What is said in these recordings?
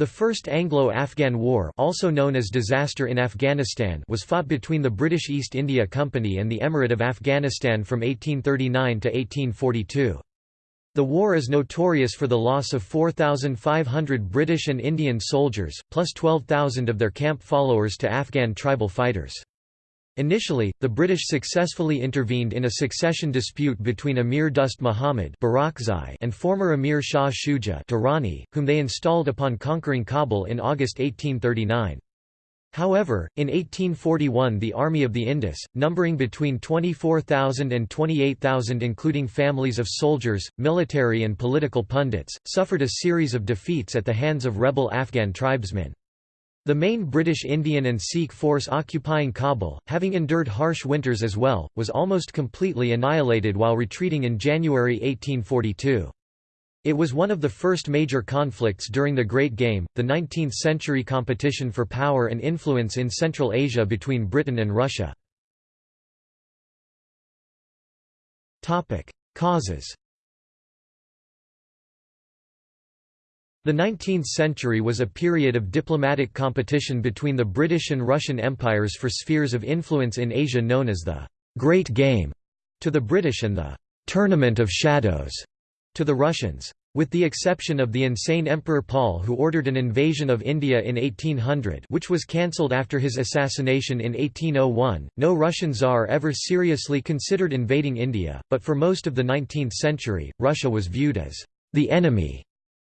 The First Anglo-Afghan War also known as Disaster in Afghanistan was fought between the British East India Company and the Emirate of Afghanistan from 1839 to 1842. The war is notorious for the loss of 4,500 British and Indian soldiers, plus 12,000 of their camp followers to Afghan tribal fighters. Initially, the British successfully intervened in a succession dispute between Emir Dost Muhammad and former Emir Shah Shuja Durrani, whom they installed upon conquering Kabul in August 1839. However, in 1841 the Army of the Indus, numbering between 24,000 and 28,000 including families of soldiers, military and political pundits, suffered a series of defeats at the hands of rebel Afghan tribesmen. The main British Indian and Sikh force occupying Kabul, having endured harsh winters as well, was almost completely annihilated while retreating in January 1842. It was one of the first major conflicts during the Great Game, the 19th-century competition for power and influence in Central Asia between Britain and Russia. Causes The 19th century was a period of diplomatic competition between the British and Russian empires for spheres of influence in Asia known as the «Great Game» to the British and the «Tournament of Shadows» to the Russians. With the exception of the insane Emperor Paul who ordered an invasion of India in 1800 which was cancelled after his assassination in 1801, no Russian Tsar ever seriously considered invading India, but for most of the 19th century, Russia was viewed as the enemy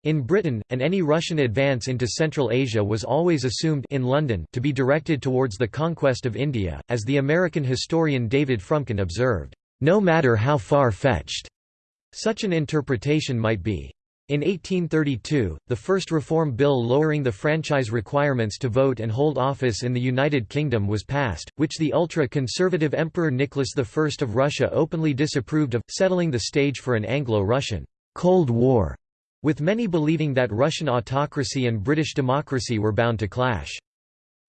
in Britain, and any Russian advance into Central Asia was always assumed in London to be directed towards the conquest of India, as the American historian David Fromkin observed, "...no matter how far-fetched." Such an interpretation might be. In 1832, the first reform bill lowering the franchise requirements to vote and hold office in the United Kingdom was passed, which the ultra-conservative Emperor Nicholas I of Russia openly disapproved of, settling the stage for an Anglo-Russian Cold War with many believing that Russian autocracy and British democracy were bound to clash.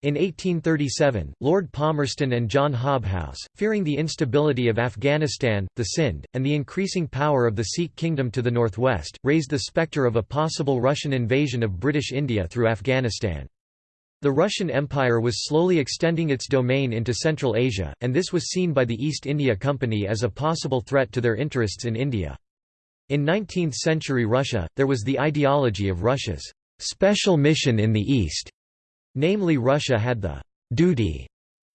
In 1837, Lord Palmerston and John Hobhouse, fearing the instability of Afghanistan, the Sind, and the increasing power of the Sikh kingdom to the northwest, raised the spectre of a possible Russian invasion of British India through Afghanistan. The Russian Empire was slowly extending its domain into Central Asia, and this was seen by the East India Company as a possible threat to their interests in India. In 19th-century Russia, there was the ideology of Russia's special mission in the East, namely Russia had the duty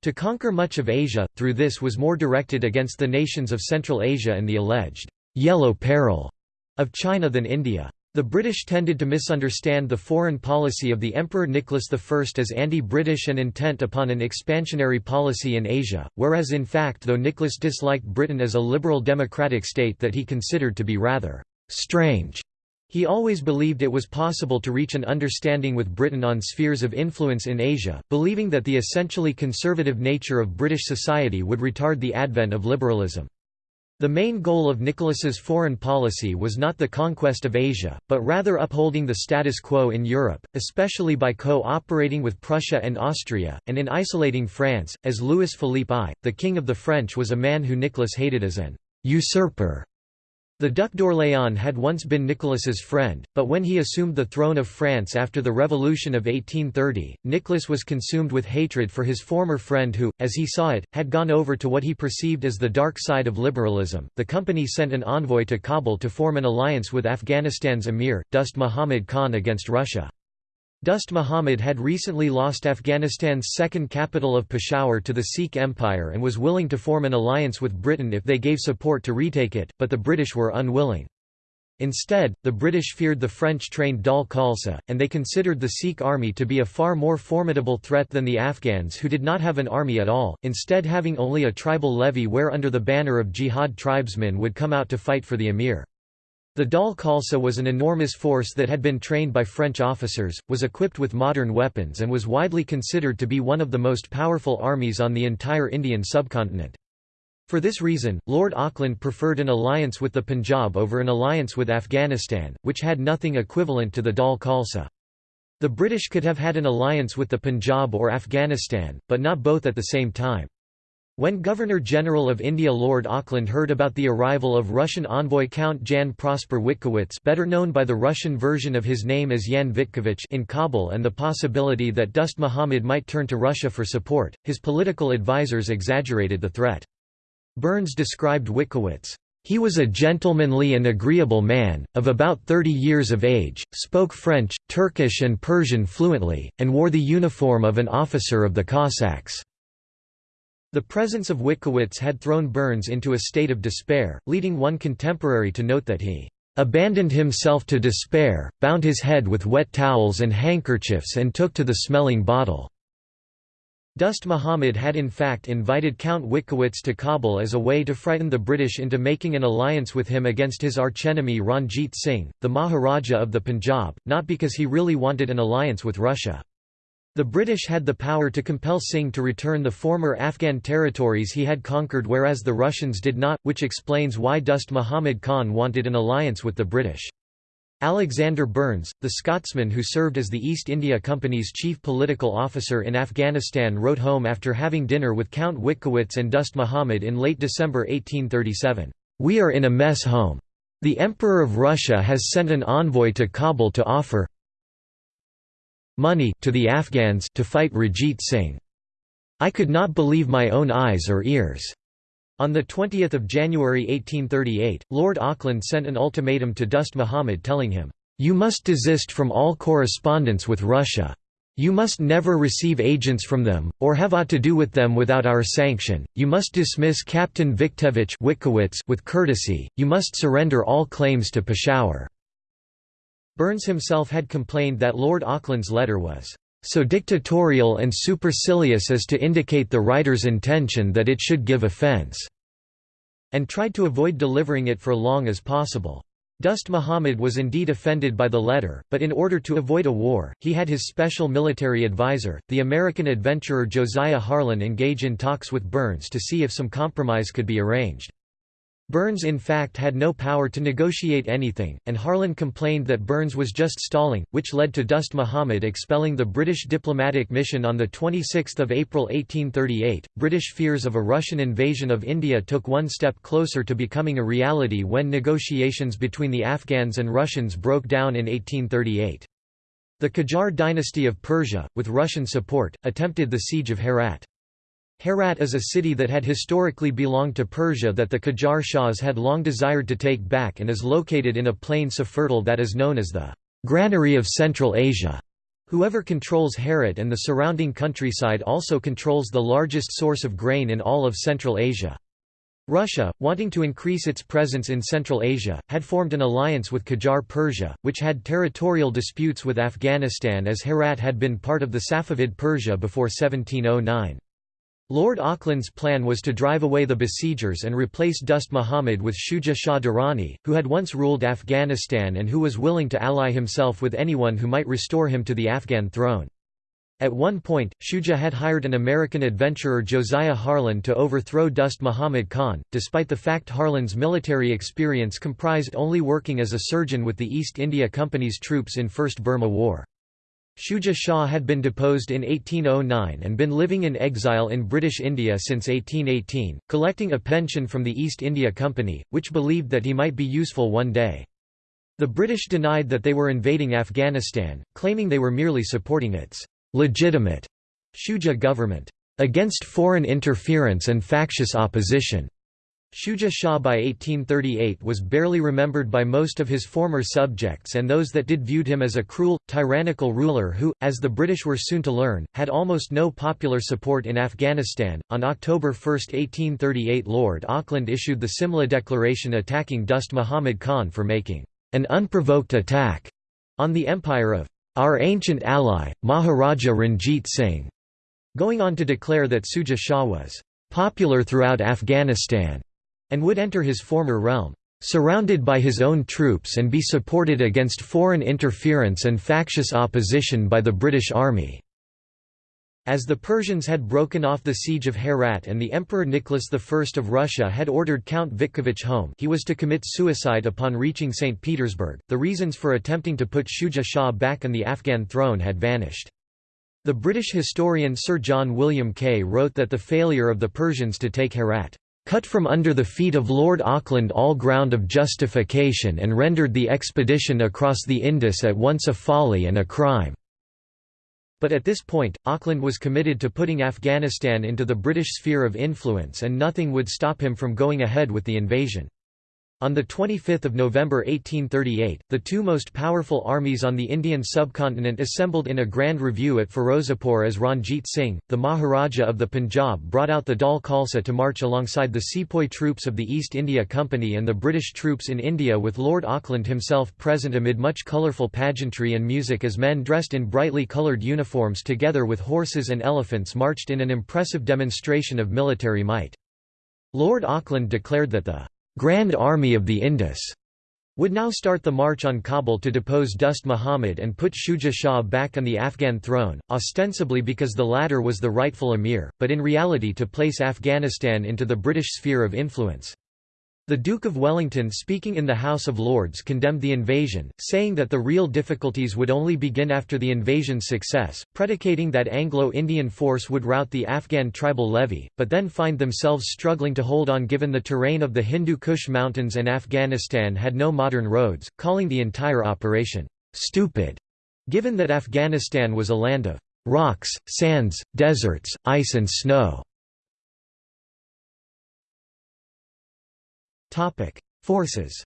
to conquer much of Asia, through this was more directed against the nations of Central Asia and the alleged «yellow peril» of China than India. The British tended to misunderstand the foreign policy of the Emperor Nicholas I as anti-British and intent upon an expansionary policy in Asia, whereas in fact though Nicholas disliked Britain as a liberal democratic state that he considered to be rather «strange», he always believed it was possible to reach an understanding with Britain on spheres of influence in Asia, believing that the essentially conservative nature of British society would retard the advent of liberalism. The main goal of Nicholas's foreign policy was not the conquest of Asia, but rather upholding the status quo in Europe, especially by co-operating with Prussia and Austria, and in isolating France, as Louis Philippe I, the King of the French was a man who Nicholas hated as an usurper the Duc d'Orléans had once been Nicholas's friend, but when he assumed the throne of France after the Revolution of 1830, Nicholas was consumed with hatred for his former friend who, as he saw it, had gone over to what he perceived as the dark side of liberalism. The company sent an envoy to Kabul to form an alliance with Afghanistan's emir, Dost Muhammad Khan against Russia. Dost Muhammad had recently lost Afghanistan's second capital of Peshawar to the Sikh Empire and was willing to form an alliance with Britain if they gave support to retake it, but the British were unwilling. Instead, the British feared the French-trained Dal Khalsa, and they considered the Sikh army to be a far more formidable threat than the Afghans who did not have an army at all, instead having only a tribal levy where under the banner of jihad tribesmen would come out to fight for the emir. The Dal Khalsa was an enormous force that had been trained by French officers, was equipped with modern weapons and was widely considered to be one of the most powerful armies on the entire Indian subcontinent. For this reason, Lord Auckland preferred an alliance with the Punjab over an alliance with Afghanistan, which had nothing equivalent to the Dal Khalsa. The British could have had an alliance with the Punjab or Afghanistan, but not both at the same time. When Governor-General of India Lord Auckland heard about the arrival of Russian envoy Count Jan Prosper Witkiewicz better known by the Russian version of his name as Jan Witkiewicz in Kabul and the possibility that Dost Muhammad might turn to Russia for support, his political advisers exaggerated the threat. Burnes described Witkiewicz, "...he was a gentlemanly and agreeable man, of about 30 years of age, spoke French, Turkish and Persian fluently, and wore the uniform of an officer of the Cossacks." The presence of Witkiewicz had thrown Burnes into a state of despair, leading one contemporary to note that he "...abandoned himself to despair, bound his head with wet towels and handkerchiefs and took to the smelling bottle." Dost Muhammad had in fact invited Count Witkiewicz to Kabul as a way to frighten the British into making an alliance with him against his archenemy Ranjit Singh, the Maharaja of the Punjab, not because he really wanted an alliance with Russia. The British had the power to compel Singh to return the former Afghan territories he had conquered whereas the Russians did not, which explains why Dost Muhammad Khan wanted an alliance with the British. Alexander Burnes, the Scotsman who served as the East India Company's chief political officer in Afghanistan wrote home after having dinner with Count Witkiewicz and Dost Muhammad in late December 1837, "'We are in a mess home. The Emperor of Russia has sent an envoy to Kabul to offer money to the Afghans to fight Ranjit Singh. I could not believe my own eyes or ears. On 20 January 1838, Lord Auckland sent an ultimatum to Dost Muhammad telling him, "'You must desist from all correspondence with Russia. You must never receive agents from them, or have aught to do with them without our sanction. You must dismiss Captain Witkiewicz with courtesy. You must surrender all claims to Peshawar. Burnes himself had complained that Lord Auckland's letter was so dictatorial and supercilious as to indicate the writer's intention that it should give offence, and tried to avoid delivering it for long as possible. Dost Muhammad was indeed offended by the letter, but in order to avoid a war, he had his special military advisor, the American adventurer Josiah Harlan engage in talks with Burnes to see if some compromise could be arranged. Burnes in fact had no power to negotiate anything, and Harlan complained that Burnes was just stalling, which led to Dost Muhammad expelling the British diplomatic mission on 26 April 1838. British fears of a Russian invasion of India took one step closer to becoming a reality when negotiations between the Afghans and Russians broke down in 1838. The Qajar dynasty of Persia, with Russian support, attempted the siege of Herat. Herat is a city that had historically belonged to Persia that the Qajar Shahs had long desired to take back and is located in a plain so fertile that is known as the granary of Central Asia. Whoever controls Herat and the surrounding countryside also controls the largest source of grain in all of Central Asia. Russia, wanting to increase its presence in Central Asia, had formed an alliance with Qajar Persia, which had territorial disputes with Afghanistan as Herat had been part of the Safavid Persia before 1709. Lord Auckland's plan was to drive away the besiegers and replace Dost Muhammad with Shuja Shah Durrani, who had once ruled Afghanistan and who was willing to ally himself with anyone who might restore him to the Afghan throne. At one point, Shuja had hired an American adventurer Josiah Harlan to overthrow Dost Muhammad Khan, despite the fact Harlan's military experience comprised only working as a surgeon with the East India Company's troops in First Burma War. Shuja Shah had been deposed in 1809 and been living in exile in British India since 1818, collecting a pension from the East India Company, which believed that he might be useful one day. The British denied that they were invading Afghanistan, claiming they were merely supporting its legitimate Shuja government against foreign interference and factious opposition. Shuja Shah by 1838 was barely remembered by most of his former subjects and those that did viewed him as a cruel, tyrannical ruler who, as the British were soon to learn, had almost no popular support in Afghanistan. On October 1, 1838 Lord Auckland issued the Simla Declaration attacking Dost Muhammad Khan for making an unprovoked attack on the empire of our ancient ally, Maharaja Ranjit Singh, going on to declare that Shuja Shah was popular throughout Afghanistan and would enter his former realm, surrounded by his own troops and be supported against foreign interference and factious opposition by the British Army. As the Persians had broken off the siege of Herat and the Emperor Nicholas I of Russia had ordered Count Witkiewicz home he was to commit suicide upon reaching St. Petersburg, the reasons for attempting to put Shuja Shah back on the Afghan throne had vanished. The British historian Sir John William Kaye wrote that the failure of the Persians to take Herat cut from under the feet of Lord Auckland all ground of justification and rendered the expedition across the Indus at once a folly and a crime." But at this point, Auckland was committed to putting Afghanistan into the British sphere of influence and nothing would stop him from going ahead with the invasion. On 25 November 1838, the two most powerful armies on the Indian subcontinent assembled in a grand review at Firozapur as Ranjit Singh, the Maharaja of the Punjab brought out the Dal Khalsa to march alongside the sepoy troops of the East India Company and the British troops in India with Lord Auckland himself present amid much colourful pageantry and music as men dressed in brightly coloured uniforms together with horses and elephants marched in an impressive demonstration of military might. Lord Auckland declared that the Grand Army of the Indus would now start the march on Kabul to depose Dost Muhammad and put Shuja Shah back on the Afghan throne, ostensibly because the latter was the rightful emir, but in reality to place Afghanistan into the British sphere of influence. The Duke of Wellington speaking in the House of Lords condemned the invasion, saying that the real difficulties would only begin after the invasion's success, predicating that Anglo-Indian force would rout the Afghan tribal levy, but then find themselves struggling to hold on given the terrain of the Hindu Kush mountains and Afghanistan had no modern roads, calling the entire operation, "...stupid", given that Afghanistan was a land of "...rocks, sands, deserts, ice and snow." Forces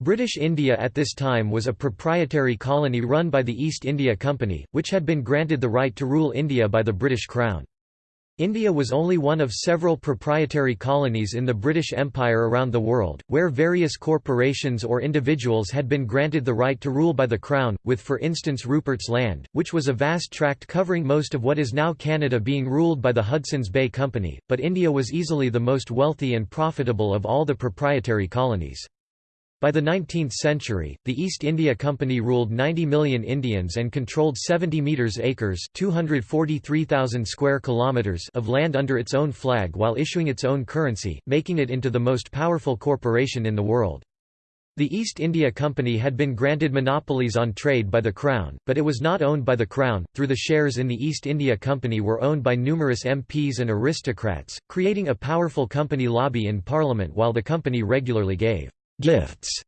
British India at this time was a proprietary colony run by the East India Company, which had been granted the right to rule India by the British Crown. India was only one of several proprietary colonies in the British Empire around the world, where various corporations or individuals had been granted the right to rule by the Crown, with for instance Rupert's Land, which was a vast tract covering most of what is now Canada being ruled by the Hudson's Bay Company, but India was easily the most wealthy and profitable of all the proprietary colonies. By the 19th century, the East India Company ruled 90 million Indians and controlled 70 meters acres (243,000 square kilometers) of land under its own flag while issuing its own currency, making it into the most powerful corporation in the world. The East India Company had been granted monopolies on trade by the Crown, but it was not owned by the Crown, through the shares in the East India Company were owned by numerous MPs and aristocrats, creating a powerful company lobby in Parliament while the company regularly gave gifts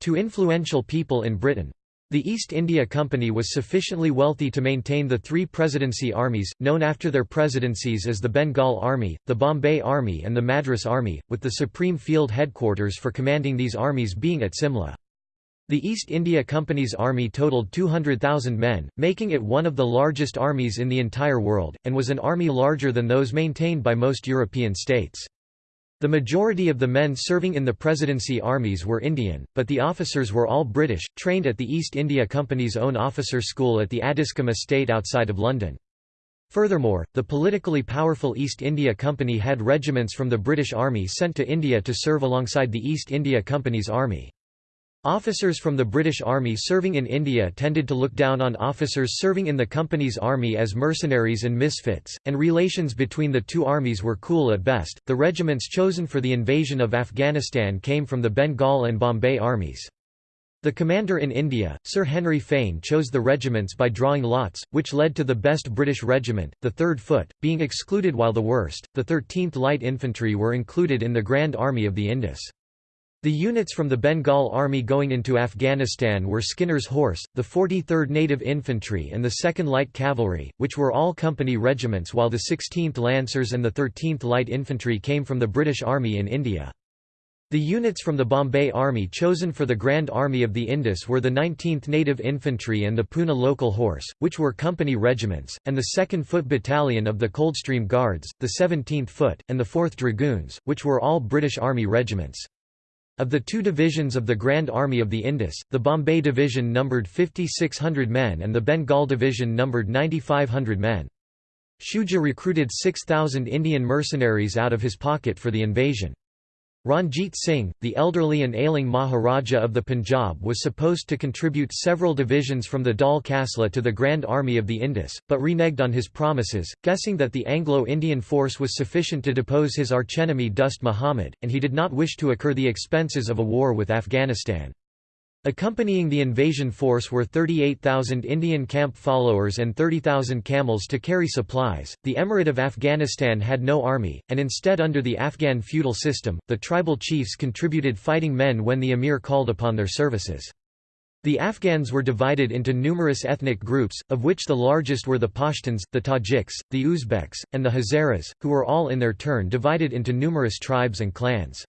to influential people in Britain. The East India Company was sufficiently wealthy to maintain the three presidency armies, known after their presidencies as the Bengal Army, the Bombay Army and the Madras Army, with the supreme field headquarters for commanding these armies being at Simla. The East India Company's army totaled 200,000 men, making it one of the largest armies in the entire world, and was an army larger than those maintained by most European states. The majority of the men serving in the presidency armies were Indian, but the officers were all British, trained at the East India Company's own officer school at the Addiscombe estate outside of London. Furthermore, the politically powerful East India Company had regiments from the British Army sent to India to serve alongside the East India Company's army. Officers from the British Army serving in India tended to look down on officers serving in the company's army as mercenaries and misfits, and relations between the two armies were cool at best. The regiments chosen for the invasion of Afghanistan came from the Bengal and Bombay armies. The commander in India, Sir Henry Fane chose the regiments by drawing lots, which led to the best British regiment, the 3rd Foot, being excluded while the worst, the 13th Light Infantry were included in the Grand Army of the Indus. The units from the Bengal Army going into Afghanistan were Skinner's Horse, the 43rd Native Infantry and the 2nd Light Cavalry, which were all company regiments while the 16th Lancers and the 13th Light Infantry came from the British Army in India. The units from the Bombay Army chosen for the Grand Army of the Indus were the 19th Native Infantry and the Poona Local Horse, which were company regiments, and the 2nd Foot Battalion of the Coldstream Guards, the 17th Foot, and the 4th Dragoons, which were all British Army regiments. Of the two divisions of the Grand Army of the Indus, the Bombay Division numbered 5,600 men and the Bengal Division numbered 9,500 men. Shuja recruited 6,000 Indian mercenaries out of his pocket for the invasion. Ranjit Singh, the elderly and ailing Maharaja of the Punjab was supposed to contribute several divisions from the Dal Khalsa to the Grand Army of the Indus, but reneged on his promises, guessing that the Anglo-Indian force was sufficient to depose his archenemy Dost Muhammad, and he did not wish to incur the expenses of a war with Afghanistan. Accompanying the invasion force were 38,000 Indian camp followers and 30,000 camels to carry supplies. The Emirate of Afghanistan had no army, and instead, under the Afghan feudal system, the tribal chiefs contributed fighting men when the emir called upon their services. The Afghans were divided into numerous ethnic groups, of which the largest were the Pashtuns, the Tajiks, the Uzbeks, and the Hazaras, who were all in their turn divided into numerous tribes and clans.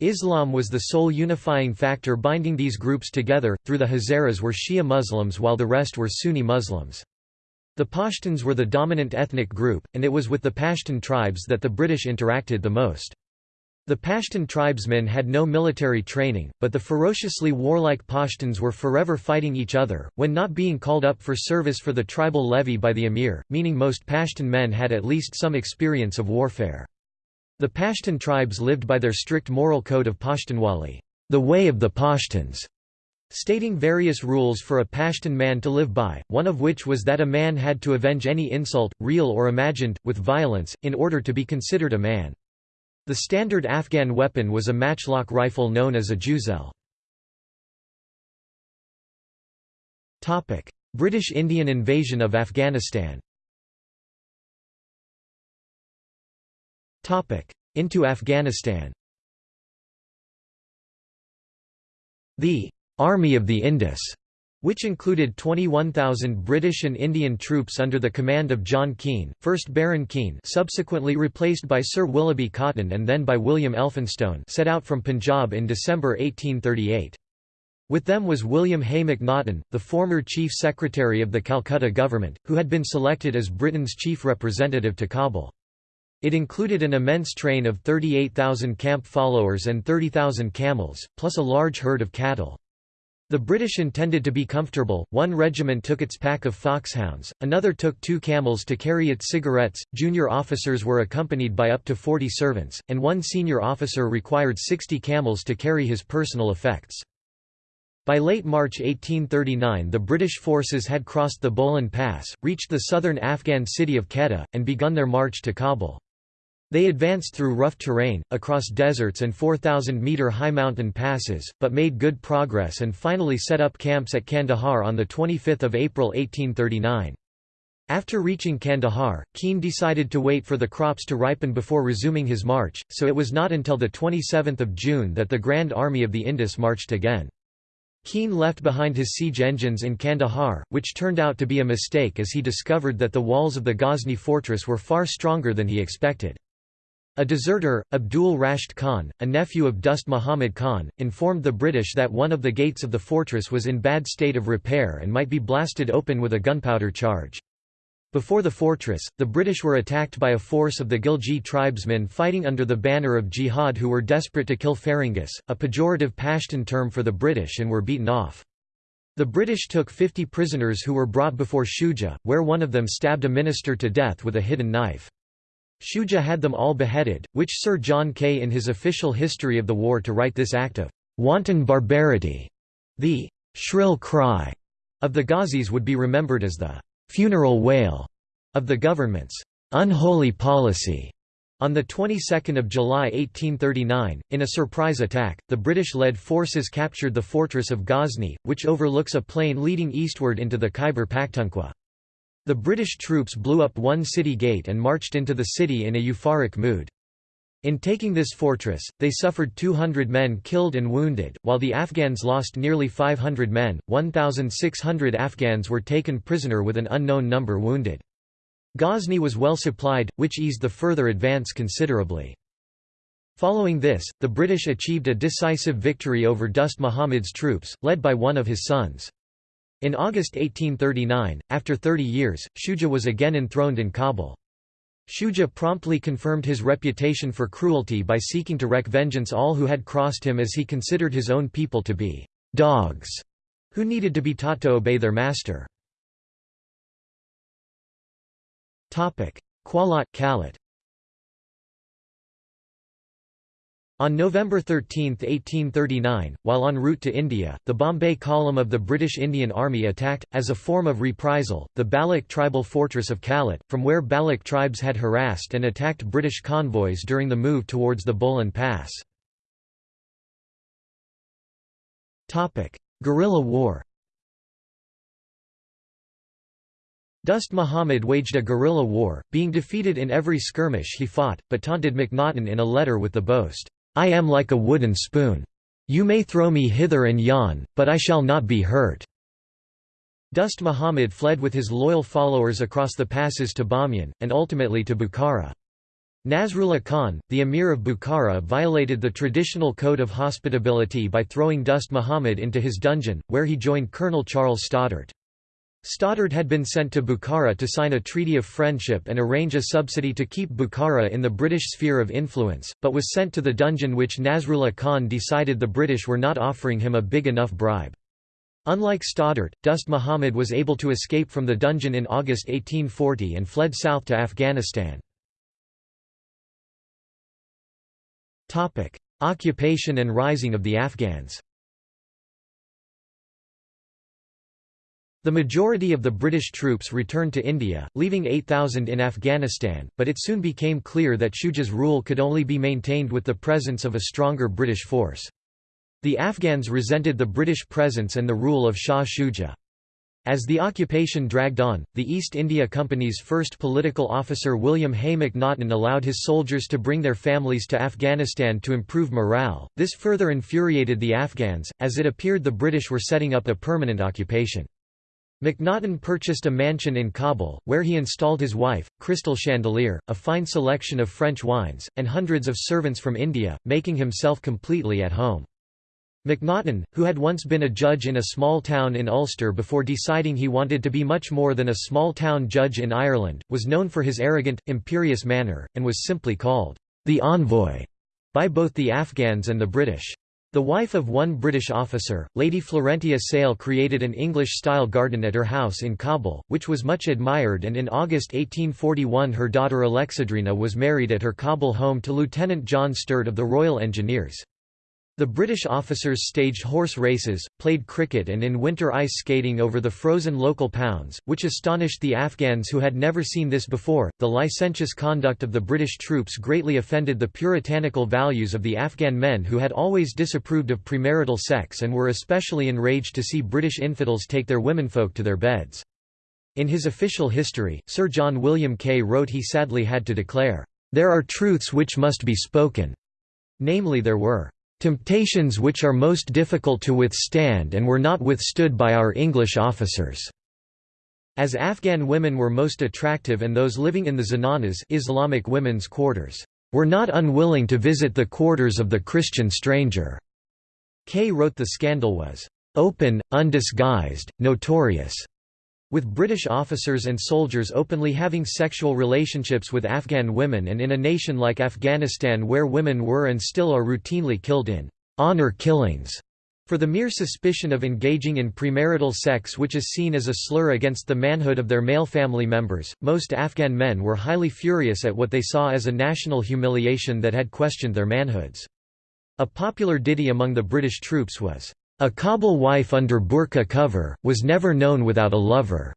Islam was the sole unifying factor binding these groups together, through the Hazaras were Shia Muslims while the rest were Sunni Muslims. The Pashtuns were the dominant ethnic group, and it was with the Pashtun tribes that the British interacted the most. The Pashtun tribesmen had no military training, but the ferociously warlike Pashtuns were forever fighting each other, when not being called up for service for the tribal levy by the emir, meaning most Pashtun men had at least some experience of warfare. The Pashtun tribes lived by their strict moral code of Pashtunwali, the way of the Pashtuns, stating various rules for a Pashtun man to live by, one of which was that a man had to avenge any insult, real or imagined, with violence, in order to be considered a man. The standard Afghan weapon was a matchlock rifle known as a jezail. British Indian invasion of Afghanistan Into Afghanistan The «Army of the Indus» which included 21,000 British and Indian troops under the command of John Keane, 1st Baron Keane subsequently replaced by Sir Willoughby Cotton and then by William Elphinstone set out from Punjab in December 1838. With them was William Hay Macnaghten, the former Chief Secretary of the Calcutta government, who had been selected as Britain's chief representative to Kabul. It included an immense train of 38,000 camp followers and 30,000 camels, plus a large herd of cattle. The British intended to be comfortable, one regiment took its pack of foxhounds, another took two camels to carry its cigarettes, junior officers were accompanied by up to 40 servants, and one senior officer required 60 camels to carry his personal effects. By late March 1839 the British forces had crossed the Bolan Pass, reached the southern Afghan city of Quetta, and begun their march to Kabul. They advanced through rough terrain, across deserts and 4,000-metre high mountain passes, but made good progress and finally set up camps at Kandahar on 25 April 1839. After reaching Kandahar, Keane decided to wait for the crops to ripen before resuming his march, so it was not until 27 June that the Grand Army of the Indus marched again. Keane left behind his siege engines in Kandahar, which turned out to be a mistake as he discovered that the walls of the Ghazni fortress were far stronger than he expected. A deserter, Abdul Rashid Khan, a nephew of Dost Muhammad Khan, informed the British that one of the gates of the fortress was in bad state of repair and might be blasted open with a gunpowder charge. Before the fortress, the British were attacked by a force of the Ghilji tribesmen fighting under the banner of jihad who were desperate to kill Farangus, a pejorative Pashtun term for the British and were beaten off. The British took 50 prisoners who were brought before Shuja, where one of them stabbed a minister to death with a hidden knife. Shuja had them all beheaded, which Sir John Kaye in his official history of the war to write this act of wanton barbarity. The shrill cry of the Ghazis would be remembered as the funeral wail of the government's unholy policy. On the 22nd of July 1839, in a surprise attack, the British-led forces captured the fortress of Ghazni, which overlooks a plain leading eastward into the Khyber Pakhtunkhwa. The British troops blew up one city gate and marched into the city in a euphoric mood. In taking this fortress, they suffered 200 men killed and wounded, while the Afghans lost nearly 500 men, 1,600 Afghans were taken prisoner with an unknown number wounded. Ghazni was well supplied, which eased the further advance considerably. Following this, the British achieved a decisive victory over Dost Muhammad's troops, led by one of his sons. In August 1839, after 30 years, Shuja was again enthroned in Kabul. Shuja promptly confirmed his reputation for cruelty by seeking to wreak vengeance on all who had crossed him as he considered his own people to be «dogs» who needed to be taught to obey their master. Qualot Kalat On November 13, 1839, while en route to India, the Bombay column of the British Indian Army attacked, as a form of reprisal, the Baloch tribal fortress of Kalat, from where Baloch tribes had harassed and attacked British convoys during the move towards the Bolan Pass. Guerrilla war Dost Muhammad waged a guerrilla war, being defeated in every skirmish he fought, but taunted Macnaghten in a letter with the boast, "'I am like a wooden spoon. You may throw me hither and yon, but I shall not be hurt.' Dost Muhammad fled with his loyal followers across the passes to Bamiyan, and ultimately to Bukhara. Nasrullah Khan, the emir of Bukhara violated the traditional code of hospitability by throwing Dost Muhammad into his dungeon, where he joined Colonel Charles Stoddart. Stoddart had been sent to Bukhara to sign a treaty of friendship and arrange a subsidy to keep Bukhara in the British sphere of influence, but was sent to the dungeon which Nasrullah Khan decided the British were not offering him a big enough bribe. Unlike Stoddart, Dost Muhammad was able to escape from the dungeon in August 1840 and fled south to Afghanistan. Occupation and rising of the Afghans The majority of the British troops returned to India, leaving 8,000 in Afghanistan, but it soon became clear that Shuja's rule could only be maintained with the presence of a stronger British force. The Afghans resented the British presence and the rule of Shah Shuja. As the occupation dragged on, the East India Company's first political officer William Hay Macnaghten allowed his soldiers to bring their families to Afghanistan to improve morale. This further infuriated the Afghans, as it appeared the British were setting up a permanent occupation. Macnaghten purchased a mansion in Kabul, where he installed his wife, Crystal Chandelier, a fine selection of French wines, and hundreds of servants from India, making himself completely at home. Macnaghten, who had once been a judge in a small town in Ulster before deciding he wanted to be much more than a small-town judge in Ireland, was known for his arrogant, imperious manner, and was simply called, "...the envoy", by both the Afghans and the British. The wife of one British officer, Lady Florentia Sale created an English-style garden at her house in Kabul, which was much admired and in August 1841 her daughter Alexandrina was married at her Kabul home to Lieutenant John Sturt of the Royal Engineers. The British officers staged horse races, played cricket and in winter ice skating over the frozen local pounds, which astonished the Afghans who had never seen this before. The licentious conduct of the British troops greatly offended the puritanical values of the Afghan men who had always disapproved of premarital sex and were especially enraged to see British infidels take their womenfolk to their beds. In his official history, Sir John William Kaye wrote he sadly had to declare, "...there are truths which must be spoken." Namely there were Temptations which are most difficult to withstand and were not withstood by our English officers." As Afghan women were most attractive and those living in the zenanas Islamic women's quarters, "...were not unwilling to visit the quarters of the Christian stranger." Kaye wrote the scandal was, "...open, undisguised, notorious." With British officers and soldiers openly having sexual relationships with Afghan women and in a nation like Afghanistan where women were and still are routinely killed in honor killings for the mere suspicion of engaging in premarital sex which is seen as a slur against the manhood of their male family members, most Afghan men were highly furious at what they saw as a national humiliation that had questioned their manhoods. A popular ditty among the British troops was, a Kabul wife under burqa cover, was never known without a lover.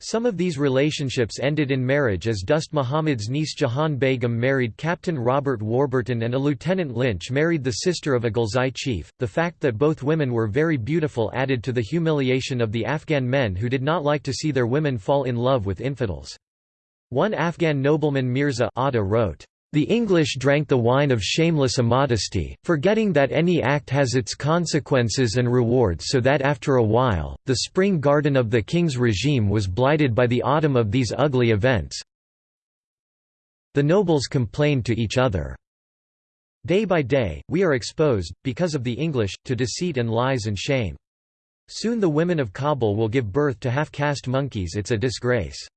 Some of these relationships ended in marriage as Dost Muhammad's niece Jahan Begum married Captain Robert Warburton and a Lieutenant Lynch married the sister of a Ghilzai chief. The fact that both women were very beautiful added to the humiliation of the Afghan men who did not like to see their women fall in love with infidels. One Afghan nobleman Mirza Atta wrote, the English drank the wine of shameless immodesty, forgetting that any act has its consequences and rewards so that after a while, the spring garden of the king's regime was blighted by the autumn of these ugly events. The nobles complained to each other. Day by day, we are exposed, because of the English, to deceit and lies and shame. Soon the women of Kabul will give birth to half-caste monkeys it's a disgrace."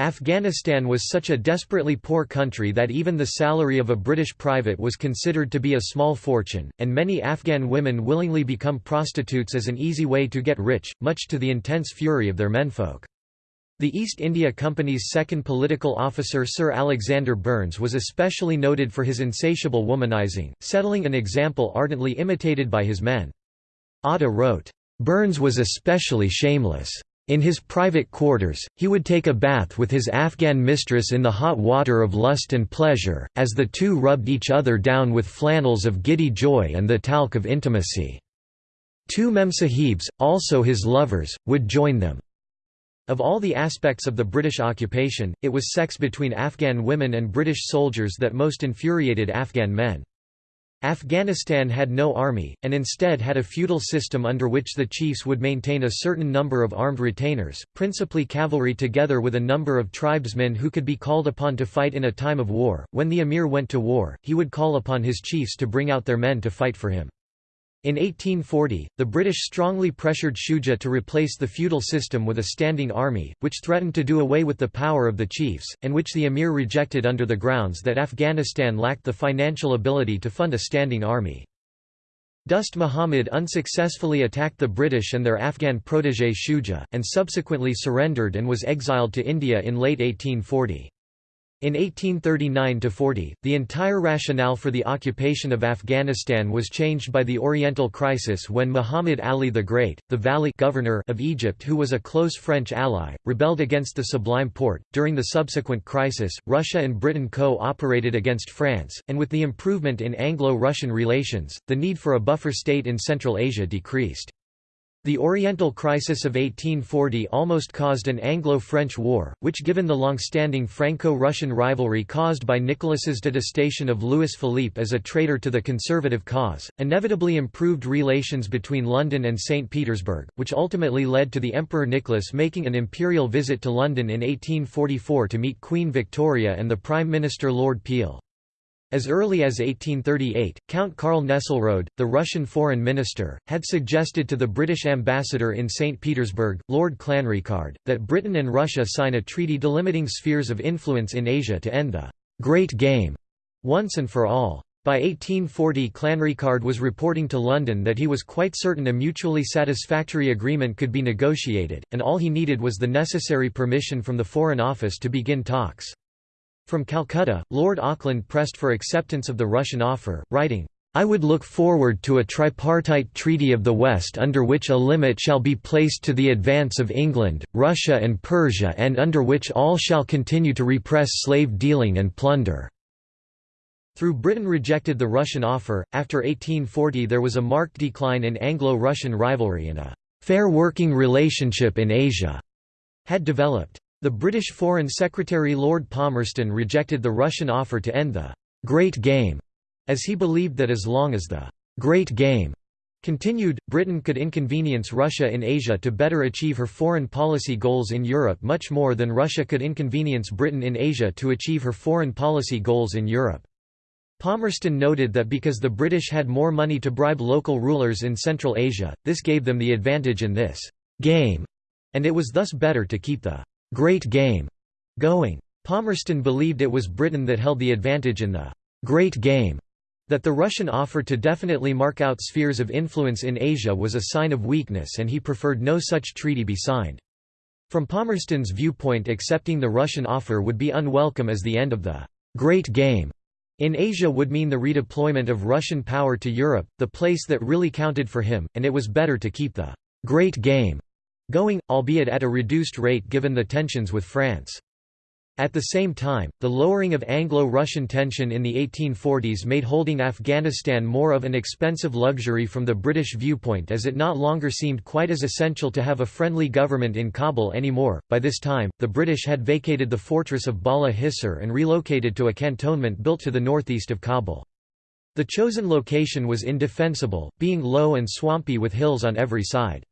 Afghanistan was such a desperately poor country that even the salary of a British private was considered to be a small fortune, and many Afghan women willingly become prostitutes as an easy way to get rich, much to the intense fury of their menfolk. The East India Company's second political officer Sir Alexander Burnes was especially noted for his insatiable womanizing, settling an example ardently imitated by his men. Atta wrote, "...Burnes was especially shameless." In his private quarters, he would take a bath with his Afghan mistress in the hot water of lust and pleasure, as the two rubbed each other down with flannels of giddy joy and the talc of intimacy. Two memsahibs, also his lovers, would join them. Of all the aspects of the British occupation, it was sex between Afghan women and British soldiers that most infuriated Afghan men. Afghanistan had no army, and instead had a feudal system under which the chiefs would maintain a certain number of armed retainers, principally cavalry together with a number of tribesmen who could be called upon to fight in a time of war. When the emir went to war, he would call upon his chiefs to bring out their men to fight for him. In 1840, the British strongly pressured Shuja to replace the feudal system with a standing army, which threatened to do away with the power of the chiefs, and which the emir rejected under the grounds that Afghanistan lacked the financial ability to fund a standing army. Dost Muhammad unsuccessfully attacked the British and their Afghan protégé Shuja, and subsequently surrendered and was exiled to India in late 1840. In 1839–40, the entire rationale for the occupation of Afghanistan was changed by the Oriental Crisis when Muhammad Ali the Great, the Vali governor of Egypt who was a close French ally, rebelled against the Sublime Porte. During the subsequent crisis, Russia and Britain co-operated against France, and with the improvement in Anglo-Russian relations, the need for a buffer state in Central Asia decreased. The Oriental Crisis of 1840 almost caused an Anglo-French war, which given the long-standing Franco-Russian rivalry caused by Nicholas's detestation of Louis Philippe as a traitor to the conservative cause, inevitably improved relations between London and St. Petersburg, which ultimately led to the Emperor Nicholas making an imperial visit to London in 1844 to meet Queen Victoria and the Prime Minister Lord Peel. As early as 1838, Count Karl Nesselrode, the Russian foreign minister, had suggested to the British ambassador in St. Petersburg, Lord Clanricarde, that Britain and Russia sign a treaty delimiting spheres of influence in Asia to end the «Great Game» once and for all. By 1840 Clanricarde was reporting to London that he was quite certain a mutually satisfactory agreement could be negotiated, and all he needed was the necessary permission from the Foreign Office to begin talks. From Calcutta, Lord Auckland pressed for acceptance of the Russian offer, writing, I would look forward to a tripartite treaty of the West under which a limit shall be placed to the advance of England, Russia and Persia and under which all shall continue to repress slave dealing and plunder." Through Britain rejected the Russian offer, after 1840 there was a marked decline in Anglo-Russian rivalry and a «fair working relationship in Asia» had developed. The British Foreign Secretary Lord Palmerston rejected the Russian offer to end the «Great Game», as he believed that as long as the «Great Game» continued, Britain could inconvenience Russia in Asia to better achieve her foreign policy goals in Europe much more than Russia could inconvenience Britain in Asia to achieve her foreign policy goals in Europe. Palmerston noted that because the British had more money to bribe local rulers in Central Asia, this gave them the advantage in this «game», and it was thus better to keep the Great Game going. Palmerston believed it was Britain that held the advantage in the Great Game, that the Russian offer to definitely mark out spheres of influence in Asia was a sign of weakness and he preferred no such treaty be signed. From Palmerston's viewpoint accepting the Russian offer would be unwelcome as the end of the Great Game in Asia would mean the redeployment of Russian power to Europe, the place that really counted for him, and it was better to keep the Great Game going, albeit at a reduced rate given the tensions with France. At the same time, the lowering of Anglo-Russian tension in the 1840s made holding Afghanistan more of an expensive luxury from the British viewpoint as it not longer seemed quite as essential to have a friendly government in Kabul anymore. By this time, the British had vacated the fortress of Bala Hissar and relocated to a cantonment built to the northeast of Kabul. The chosen location was indefensible, being low and swampy with hills on every side.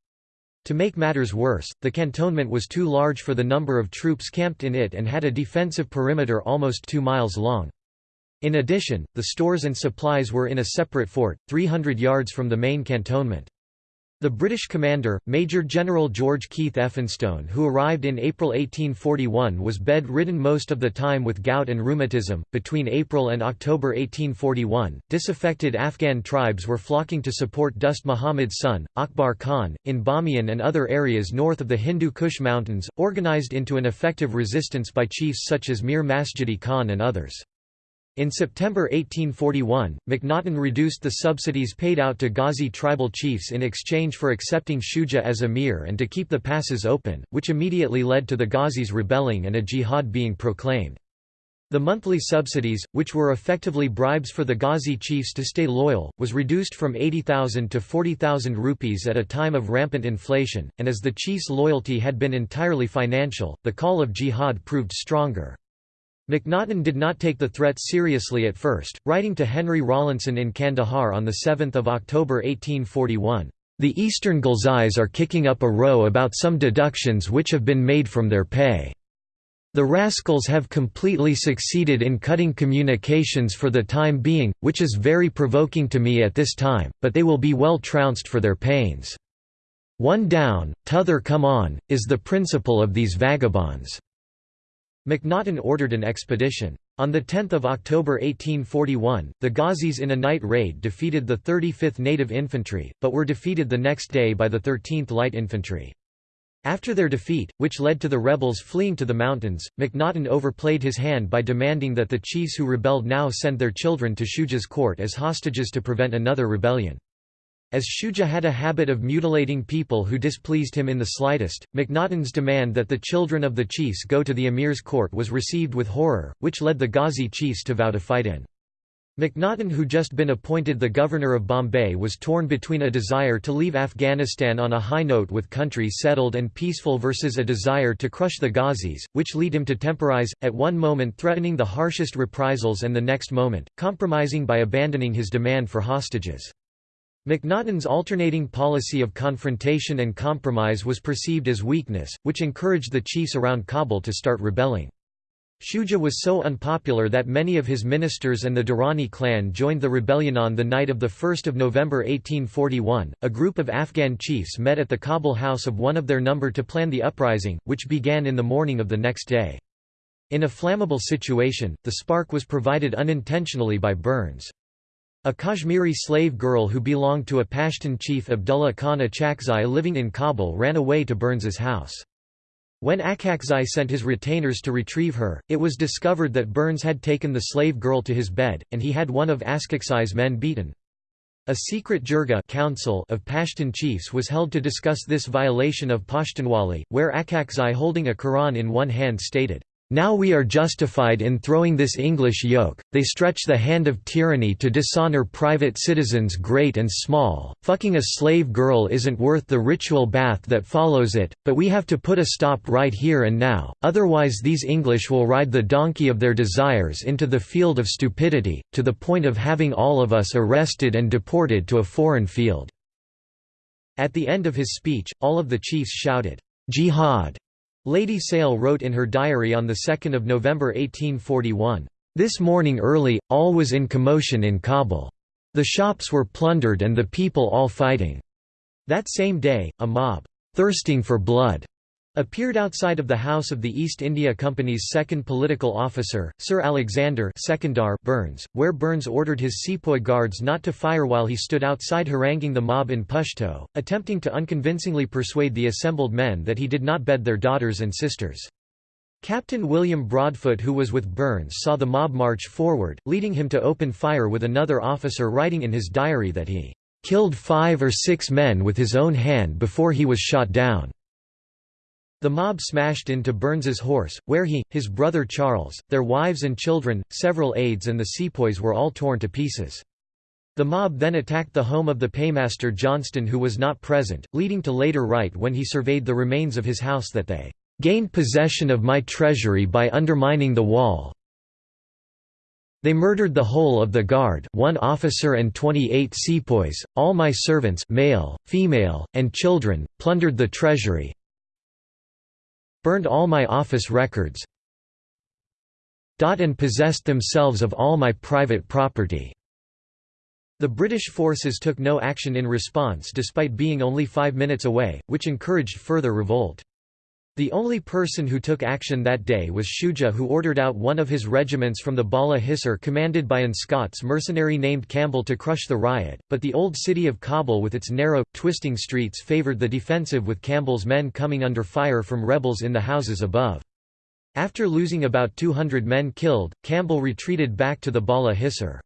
To make matters worse, the cantonment was too large for the number of troops camped in it and had a defensive perimeter almost two miles long. In addition, the stores and supplies were in a separate fort, 300 yards from the main cantonment. The British commander, Major General George Keith Elphinstone who arrived in April 1841 was bedridden most of the time with gout and rheumatism. Between April and October 1841, disaffected Afghan tribes were flocking to support Dost Muhammad's son, Akbar Khan, in Bamiyan and other areas north of the Hindu Kush Mountains, organized into an effective resistance by chiefs such as Mir Masjidi Khan and others. In September 1841, Macnaghten reduced the subsidies paid out to Ghazi tribal chiefs in exchange for accepting Shuja as emir and to keep the passes open, which immediately led to the Ghazis rebelling and a jihad being proclaimed. The monthly subsidies, which were effectively bribes for the Ghazi chiefs to stay loyal, was reduced from 80,000 to 40,000 rupees at a time of rampant inflation, and as the chiefs' loyalty had been entirely financial, the call of jihad proved stronger. Macnaghten did not take the threat seriously at first, writing to Henry Rawlinson in Kandahar on 7 October 1841, "...the Eastern Ghilzais are kicking up a row about some deductions which have been made from their pay. The rascals have completely succeeded in cutting communications for the time being, which is very provoking to me at this time, but they will be well trounced for their pains. One down, t'other come on, is the principle of these vagabonds." Macnaghten ordered an expedition. On 10 October 1841, the Ghazis in a night raid defeated the 35th Native Infantry, but were defeated the next day by the 13th Light Infantry. After their defeat, which led to the rebels fleeing to the mountains, Macnaghten overplayed his hand by demanding that the chiefs who rebelled now send their children to Shuja's court as hostages to prevent another rebellion. As Shuja had a habit of mutilating people who displeased him in the slightest, Macnaghten's demand that the children of the chiefs go to the emir's court was received with horror, which led the Ghazi chiefs to vow to fight in. Macnaghten who just been appointed the governor of Bombay was torn between a desire to leave Afghanistan on a high note with country settled and peaceful versus a desire to crush the Ghazis, which lead him to temporize, at one moment threatening the harshest reprisals and the next moment, compromising by abandoning his demand for hostages. Macnaghten's alternating policy of confrontation and compromise was perceived as weakness, which encouraged the chiefs around Kabul to start rebelling. Shuja was so unpopular that many of his ministers and the Durrani clan joined the rebellion on the night of 1 November 1841. A group of Afghan chiefs met at the Kabul house of one of their number to plan the uprising, which began in the morning of the next day. In a flammable situation, the spark was provided unintentionally by Burnes. A Kashmiri slave girl who belonged to a Pashtun chief Abdullah Khan Achakzai living in Kabul ran away to Burnes's house. When Achakzai sent his retainers to retrieve her, it was discovered that Burnes had taken the slave girl to his bed, and he had one of Achakzai's men beaten. A secret jirga council of Pashtun chiefs was held to discuss this violation of Pashtunwali, where Achakzai holding a Quran in one hand stated, now we are justified in throwing this English yoke, they stretch the hand of tyranny to dishonor private citizens great and small, fucking a slave girl isn't worth the ritual bath that follows it, but we have to put a stop right here and now, otherwise these English will ride the donkey of their desires into the field of stupidity, to the point of having all of us arrested and deported to a foreign field." At the end of his speech, all of the chiefs shouted, "'Jihad!' Lady Sale wrote in her diary on 2 November 1841, "...this morning early, all was in commotion in Kabul. The shops were plundered and the people all fighting." That same day, a mob, "...thirsting for blood," appeared outside of the house of the East India Company's second political officer, Sir Alexander Secundar Burnes, where Burnes ordered his sepoy guards not to fire while he stood outside haranguing the mob in Pashto, attempting to unconvincingly persuade the assembled men that he did not bed their daughters and sisters. Captain William Broadfoot who was with Burnes saw the mob march forward, leading him to open fire with another officer writing in his diary that he "...killed five or six men with his own hand before he was shot down." The mob smashed into Burnes's horse, where he, his brother Charles, their wives and children, several aides and the sepoys were all torn to pieces. The mob then attacked the home of the paymaster Johnston who was not present, leading to later write when he surveyed the remains of his house that they "...gained possession of my treasury by undermining the wall they murdered the whole of the guard one officer and 28 sepoys, all my servants male, female, and children, plundered the treasury, burned all my office records and possessed themselves of all my private property." The British forces took no action in response despite being only five minutes away, which encouraged further revolt. The only person who took action that day was Shuja who ordered out one of his regiments from the Bala Hisar commanded by an Scots mercenary named Campbell to crush the riot, but the old city of Kabul with its narrow, twisting streets favoured the defensive with Campbell's men coming under fire from rebels in the houses above. After losing about 200 men killed, Campbell retreated back to the Bala Hissar.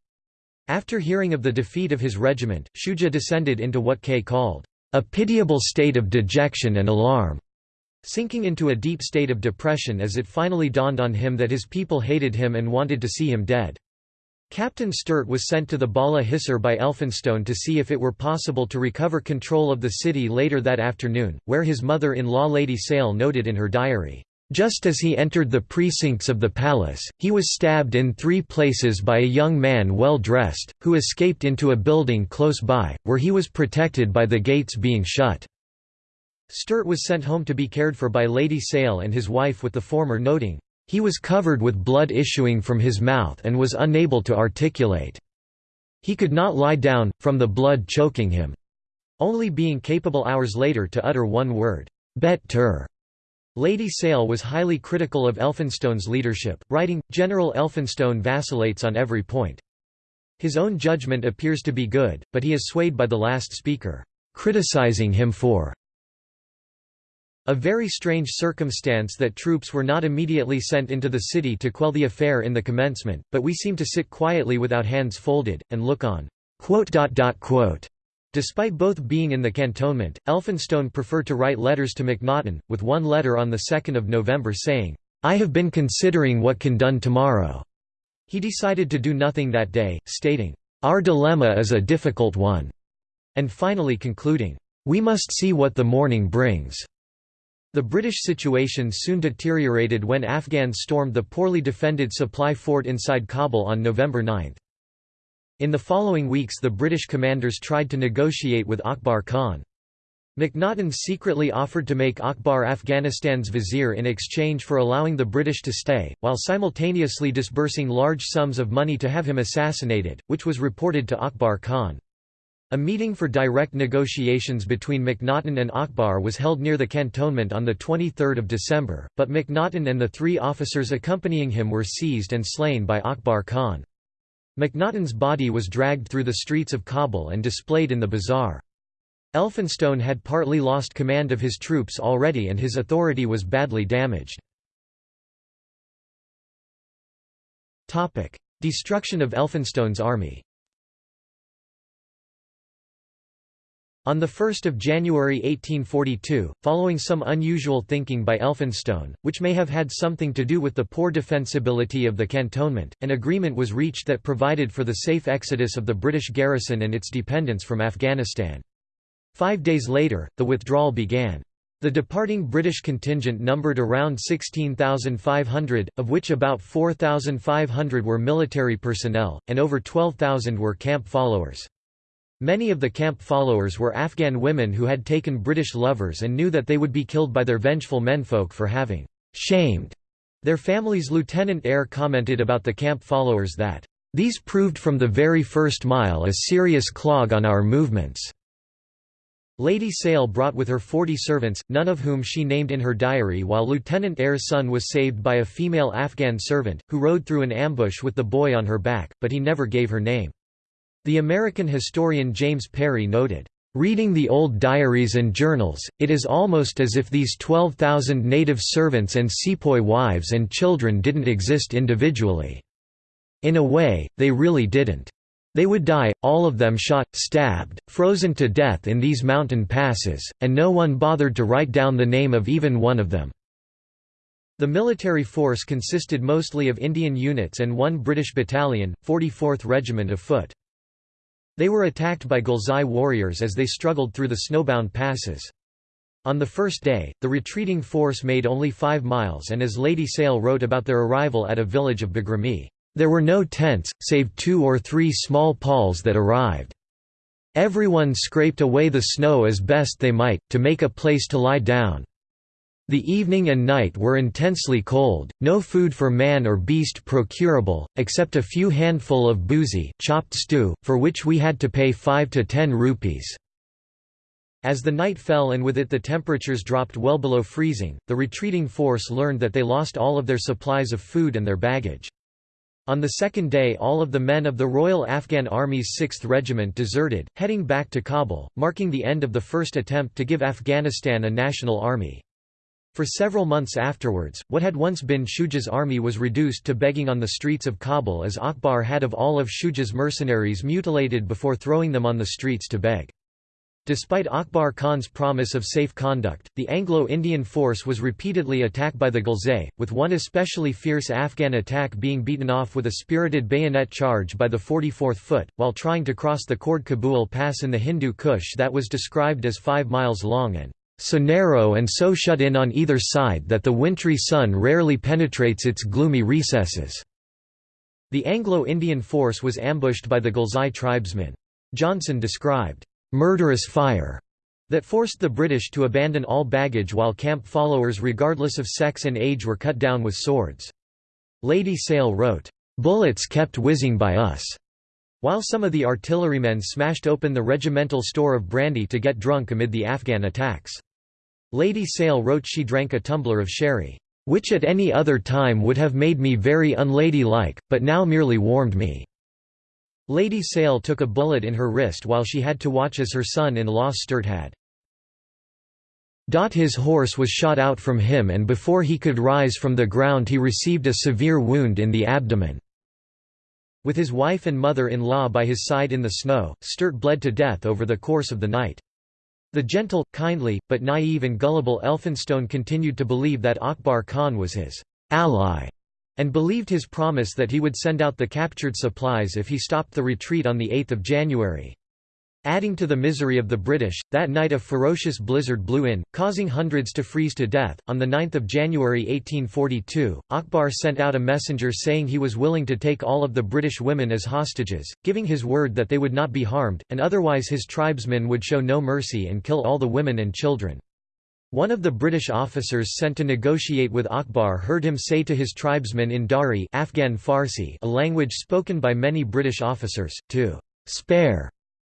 After hearing of the defeat of his regiment, Shuja descended into what Kaye called, "...a pitiable state of dejection and alarm." Sinking into a deep state of depression as it finally dawned on him that his people hated him and wanted to see him dead. Captain Sturt was sent to the Bala Hissar by Elphinstone to see if it were possible to recover control of the city later that afternoon, where his mother-in-law Lady Sale noted in her diary, just as he entered the precincts of the palace, he was stabbed in three places by a young man well dressed, who escaped into a building close by, where he was protected by the gates being shut. Sturt was sent home to be cared for by Lady Sale and his wife with the former noting, "...he was covered with blood issuing from his mouth and was unable to articulate. He could not lie down, from the blood choking him." Only being capable hours later to utter one word, Bet tur. Lady Sale was highly critical of Elphinstone's leadership, writing, General Elphinstone vacillates on every point. His own judgment appears to be good, but he is swayed by the last speaker, criticizing him for a very strange circumstance that troops were not immediately sent into the city to quell the affair in the commencement, but we seem to sit quietly without hands folded, and look on. Despite both being in the cantonment, Elphinstone preferred to write letters to Macnaghten, with one letter on 2 November saying, "'I have been considering what can done tomorrow." He decided to do nothing that day, stating, "'Our dilemma is a difficult one,' and finally concluding, "'We must see what the morning brings.' The British situation soon deteriorated when Afghans stormed the poorly defended supply fort inside Kabul on November 9. In the following weeks the British commanders tried to negotiate with Akbar Khan. Macnaghten secretly offered to make Akbar Afghanistan's vizier in exchange for allowing the British to stay, while simultaneously disbursing large sums of money to have him assassinated, which was reported to Akbar Khan. A meeting for direct negotiations between Macnaghten and Akbar was held near the cantonment on 23 December, but Macnaghten and the three officers accompanying him were seized and slain by Akbar Khan. Macnaghten's body was dragged through the streets of Kabul and displayed in the bazaar. Elphinstone had partly lost command of his troops already and his authority was badly damaged. Destruction of Elphinstone's army On 1 January 1842, following some unusual thinking by Elphinstone, which may have had something to do with the poor defensibility of the cantonment, an agreement was reached that provided for the safe exodus of the British garrison and its dependents from Afghanistan. Five days later, the withdrawal began. The departing British contingent numbered around 16,500, of which about 4,500 were military personnel, and over 12,000 were camp followers. Many of the camp followers were Afghan women who had taken British lovers and knew that they would be killed by their vengeful menfolk for having «shamed» their families. Lieutenant Eyre commented about the camp followers that, "...these proved from the very first mile a serious clog on our movements." Lady Sale brought with her forty servants, none of whom she named in her diary while Lieutenant Eyre's son was saved by a female Afghan servant, who rode through an ambush with the boy on her back, but he never gave her name. The American historian James Perry noted, Reading the old diaries and journals, it is almost as if these 12,000 native servants and sepoy wives and children didn't exist individually. In a way, they really didn't. They would die, all of them shot, stabbed, frozen to death in these mountain passes, and no one bothered to write down the name of even one of them. The military force consisted mostly of Indian units and one British battalion, 44th Regiment of Foot. They were attacked by Ghilzai warriors as they struggled through the snowbound passes. On the first day, the retreating force made only five miles and as Lady Sale wrote about their arrival at a village of Bagrami, "...there were no tents, save two or three small palls that arrived. Everyone scraped away the snow as best they might, to make a place to lie down. The evening and night were intensely cold, no food for man or beast procurable, except a few handful of boozy, chopped stew, for which we had to pay 5 to 10 rupees. As the night fell and with it the temperatures dropped well below freezing, the retreating force learned that they lost all of their supplies of food and their baggage. On the second day all of the men of the Royal Afghan Army's 6th Regiment deserted, heading back to Kabul, marking the end of the first attempt to give Afghanistan a national army. For several months afterwards, what had once been Shuja's army was reduced to begging on the streets of Kabul as Akbar had of all of Shuja's mercenaries mutilated before throwing them on the streets to beg. Despite Akbar Khan's promise of safe conduct, the Anglo-Indian force was repeatedly attacked by the Ghilzai, with one especially fierce Afghan attack being beaten off with a spirited bayonet charge by the 44th Foot, while trying to cross the Khord Kabul Pass in the Hindu Kush that was described as five miles long and so narrow and so shut in on either side that the wintry sun rarely penetrates its gloomy recesses." The Anglo-Indian force was ambushed by the Ghilzai tribesmen. Johnson described, "...murderous fire." that forced the British to abandon all baggage while camp followers regardless of sex and age were cut down with swords. Lady Sale wrote, "...bullets kept whizzing by us." While some of the artillerymen smashed open the regimental store of brandy to get drunk amid the Afghan attacks. Lady Sale wrote she drank a tumbler of sherry, "...which at any other time would have made me very unladylike, but now merely warmed me." Lady Sale took a bullet in her wrist while she had to watch as her son-in-law Sturt had His horse was shot out from him and before he could rise from the ground he received a severe wound in the abdomen. With his wife and mother-in-law by his side in the snow, Sturt bled to death over the course of the night. The gentle, kindly, but naive and gullible Elphinstone continued to believe that Akbar Khan was his ally, and believed his promise that he would send out the captured supplies if he stopped the retreat on 8 January. Adding to the misery of the British, that night a ferocious blizzard blew in, causing hundreds to freeze to death. On 9 January 1842, Akbar sent out a messenger saying he was willing to take all of the British women as hostages, giving his word that they would not be harmed, and otherwise his tribesmen would show no mercy and kill all the women and children. One of the British officers sent to negotiate with Akbar heard him say to his tribesmen in Dari Afghan Farsi a language spoken by many British officers, to spare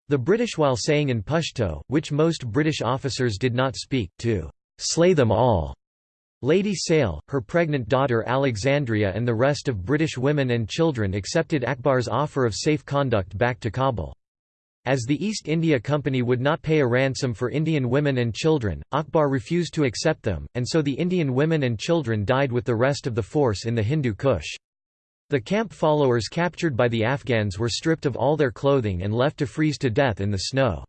the British while saying in Pashto, which most British officers did not speak, to slay them all. Lady Sale, her pregnant daughter Alexandria and the rest of British women and children accepted Akbar's offer of safe conduct back to Kabul. As the East India Company would not pay a ransom for Indian women and children, Akbar refused to accept them, and so the Indian women and children died with the rest of the force in the Hindu Kush. The camp followers captured by the Afghans were stripped of all their clothing and left to freeze to death in the snow.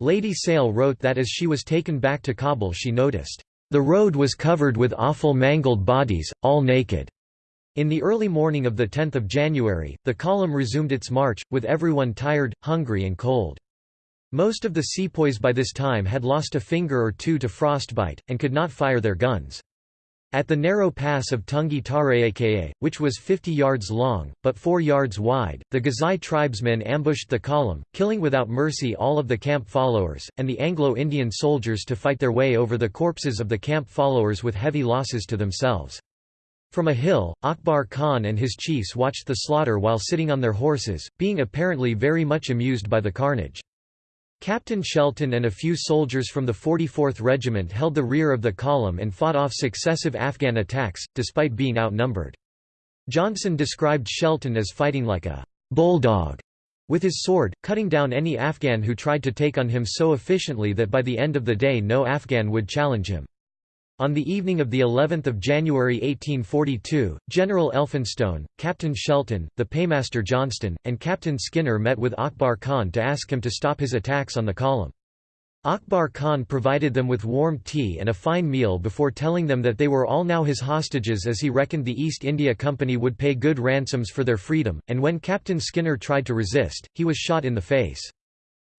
Lady Sale wrote that as she was taken back to Kabul she noticed, "...the road was covered with awful mangled bodies, all naked." In the early morning of 10 January, the column resumed its march, with everyone tired, hungry and cold. Most of the sepoys by this time had lost a finger or two to frostbite, and could not fire their guns. At the narrow pass of Tungi Tareaka, which was 50 yards long, but 4 yards wide, the Ghilzai tribesmen ambushed the column, killing without mercy all of the camp followers, and the Anglo-Indian soldiers to fight their way over the corpses of the camp followers with heavy losses to themselves. From a hill, Akbar Khan and his chiefs watched the slaughter while sitting on their horses, being apparently very much amused by the carnage. Captain Shelton and a few soldiers from the 44th Regiment held the rear of the column and fought off successive Afghan attacks, despite being outnumbered. Johnson described Shelton as fighting like a bulldog with his sword, cutting down any Afghan who tried to take on him so efficiently that by the end of the day no Afghan would challenge him. On the evening of the 11th of January 1842, General Elphinstone, Captain Shelton, the paymaster Johnston, and Captain Skinner met with Akbar Khan to ask him to stop his attacks on the column. Akbar Khan provided them with warm tea and a fine meal before telling them that they were all now his hostages as he reckoned the East India Company would pay good ransoms for their freedom, and when Captain Skinner tried to resist, he was shot in the face.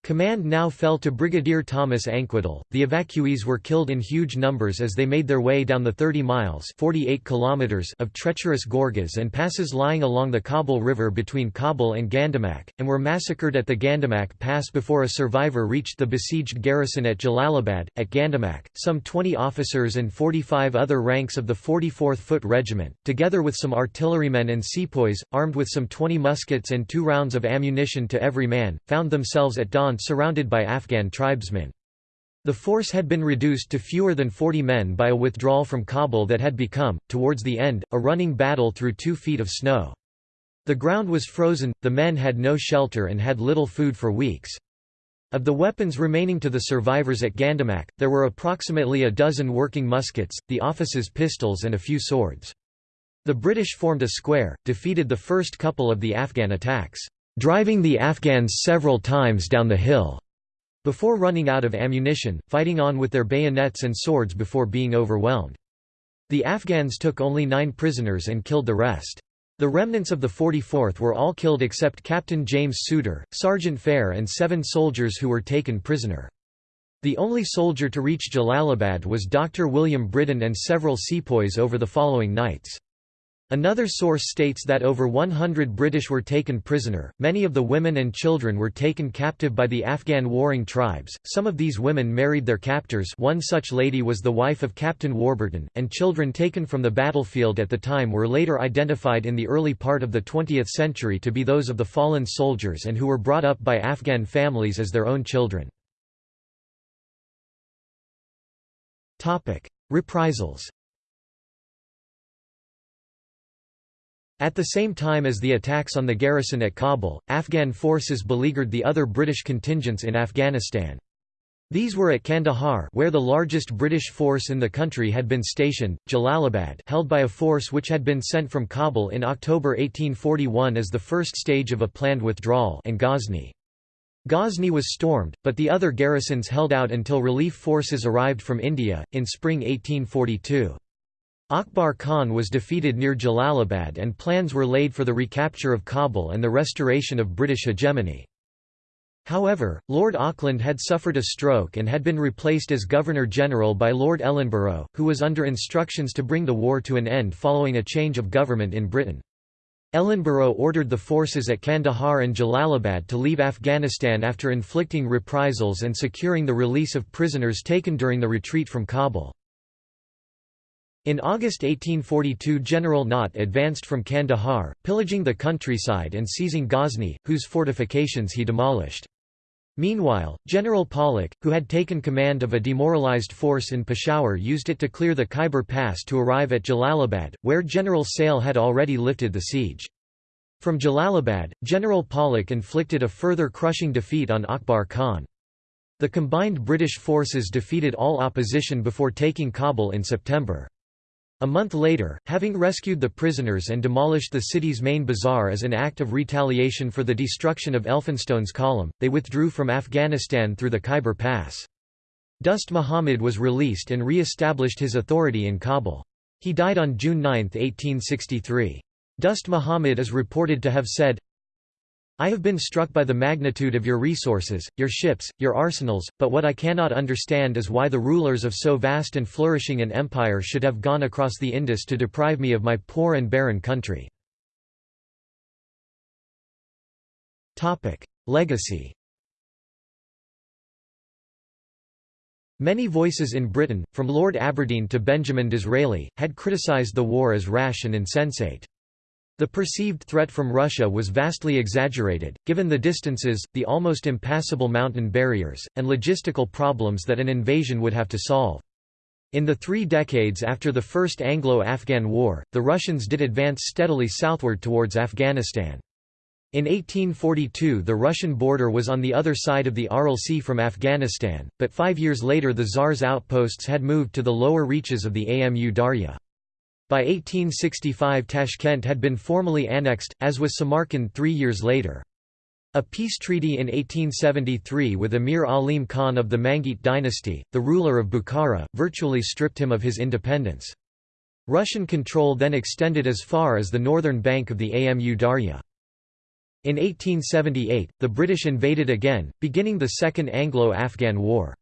Command now fell to Brigadier Thomas Anquetil. The evacuees were killed in huge numbers as they made their way down the 30 miles (48 kilometers) of treacherous gorges and passes lying along the Kabul River between Kabul and Gandamak, and were massacred at the Gandamak Pass before a survivor reached the besieged garrison at Jalalabad. At Gandamak, some 20 officers and 45 other ranks of the 44th Foot Regiment, together with some artillerymen and sepoys, armed with some 20 muskets and two rounds of ammunition to every man, found themselves at dawn surrounded by Afghan tribesmen. The force had been reduced to fewer than 40 men by a withdrawal from Kabul that had become, towards the end, a running battle through two feet of snow. The ground was frozen, the men had no shelter and had little food for weeks. Of the weapons remaining to the survivors at Gandamak, there were approximately a dozen working muskets, the officers' pistols and a few swords. The British formed a square, defeated the first couple of the Afghan attacks, driving the Afghans several times down the hill, before running out of ammunition, fighting on with their bayonets and swords before being overwhelmed. The Afghans took only nine prisoners and killed the rest. The remnants of the 44th were all killed except Captain James Souter, Sergeant Fair and seven soldiers who were taken prisoner. The only soldier to reach Jalalabad was Dr. William Britton and several sepoys over the following nights. Another source states that over 100 British were taken prisoner, many of the women and children were taken captive by the Afghan warring tribes, some of these women married their captors one such lady was the wife of Captain Warburton, and children taken from the battlefield at the time were later identified in the early part of the 20th century to be those of the fallen soldiers and who were brought up by Afghan families as their own children. Reprisals At the same time as the attacks on the garrison at Kabul, Afghan forces beleaguered the other British contingents in Afghanistan. These were at Kandahar where the largest British force in the country had been stationed, Jalalabad held by a force which had been sent from Kabul in October 1841 as the first stage of a planned withdrawal and Ghazni. Ghazni was stormed, but the other garrisons held out until relief forces arrived from India, in spring 1842. Akbar Khan was defeated near Jalalabad and plans were laid for the recapture of Kabul and the restoration of British hegemony. However, Lord Auckland had suffered a stroke and had been replaced as Governor-General by Lord Ellenborough, who was under instructions to bring the war to an end following a change of government in Britain. Ellenborough ordered the forces at Kandahar and Jalalabad to leave Afghanistan after inflicting reprisals and securing the release of prisoners taken during the retreat from Kabul. In August 1842 General Nott advanced from Kandahar, pillaging the countryside and seizing Ghazni, whose fortifications he demolished. Meanwhile, General Pollock, who had taken command of a demoralized force in Peshawar used it to clear the Khyber Pass to arrive at Jalalabad, where General Sale had already lifted the siege. From Jalalabad, General Pollock inflicted a further crushing defeat on Akbar Khan. The combined British forces defeated all opposition before taking Kabul in September. A month later, having rescued the prisoners and demolished the city's main bazaar as an act of retaliation for the destruction of Elphinstone's column, they withdrew from Afghanistan through the Khyber Pass. Dost Muhammad was released and re-established his authority in Kabul. He died on June 9, 1863. Dost Muhammad is reported to have said, I have been struck by the magnitude of your resources, your ships, your arsenals, but what I cannot understand is why the rulers of so vast and flourishing an empire should have gone across the Indus to deprive me of my poor and barren country. Legacy Many voices in Britain, from Lord Aberdeen to Benjamin Disraeli, had criticised the war as rash and insensate. The perceived threat from Russia was vastly exaggerated, given the distances, the almost impassable mountain barriers, and logistical problems that an invasion would have to solve. In the three decades after the First Anglo-Afghan War, the Russians did advance steadily southward towards Afghanistan. In 1842 the Russian border was on the other side of the Aral Sea from Afghanistan, but five years later the Tsar's outposts had moved to the lower reaches of the Amu Darya. By 1865 Tashkent had been formally annexed, as was Samarkand three years later. A peace treaty in 1873 with Emir Alim Khan of the Mangite dynasty, the ruler of Bukhara, virtually stripped him of his independence. Russian control then extended as far as the northern bank of the Amu Darya. In 1878, the British invaded again, beginning the Second Anglo-Afghan War.